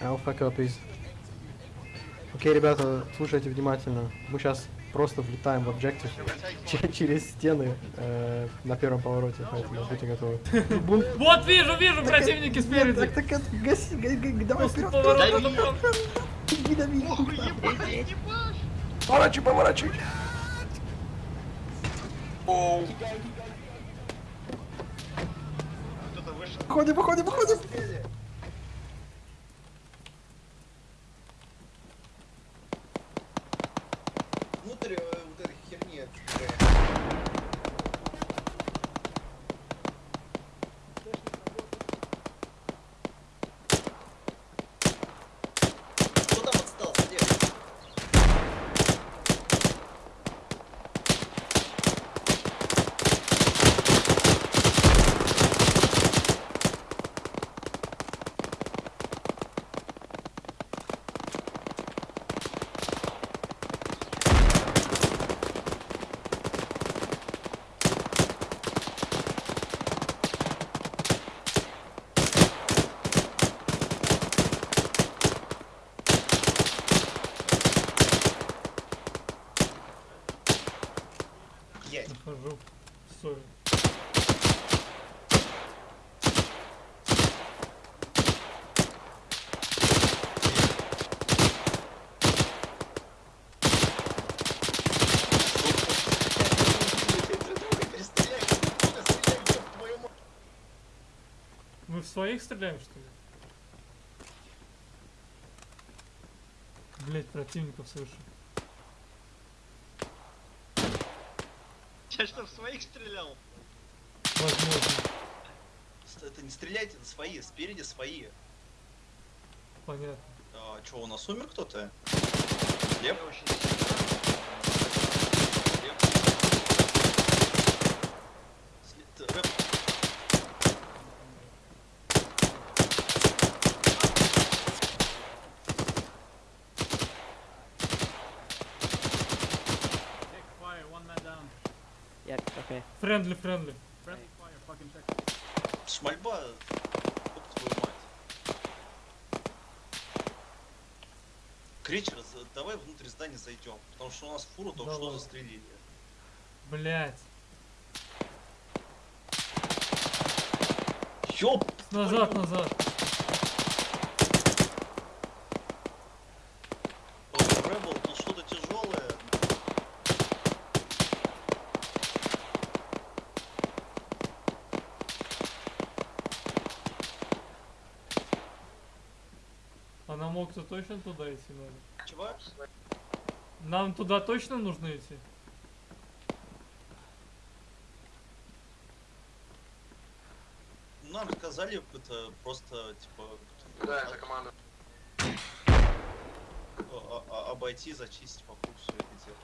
Alpha copies. Окей, ребята, слушайте внимательно. Мы сейчас просто влетаем в объектив че- через стены э, на первом повороте, поэтому будьте готовы. Вот вижу, вижу противники спереди. Так, так, гаси, га- га- давай вперед, поворота Дави. направо. дави, дави. Внутрь э, вот этой херни. Есть. Захожу. Сори. Мы в своих стреляем, что ли? Блять, противников слышу. Я что, в своих стрелял? Возможно. Это не стреляйте, это свои, спереди свои. Понятно. А, что, у нас умер кто-то? Лев? Лев? Yeah, okay. Friendly, friendly. Шмальба. Ёб твою мать. Кричер, давай внутрь здания зайдем, потому что у нас фуру только что застрелили. Блять. Ёб! Назад, твою- назад. Нам мог-то точно туда идти надо? Чего? Нам туда точно нужно идти? Нам сказали, это просто, типа, Да, это команда. а- а- обойти, зачистить вокруг все это дело.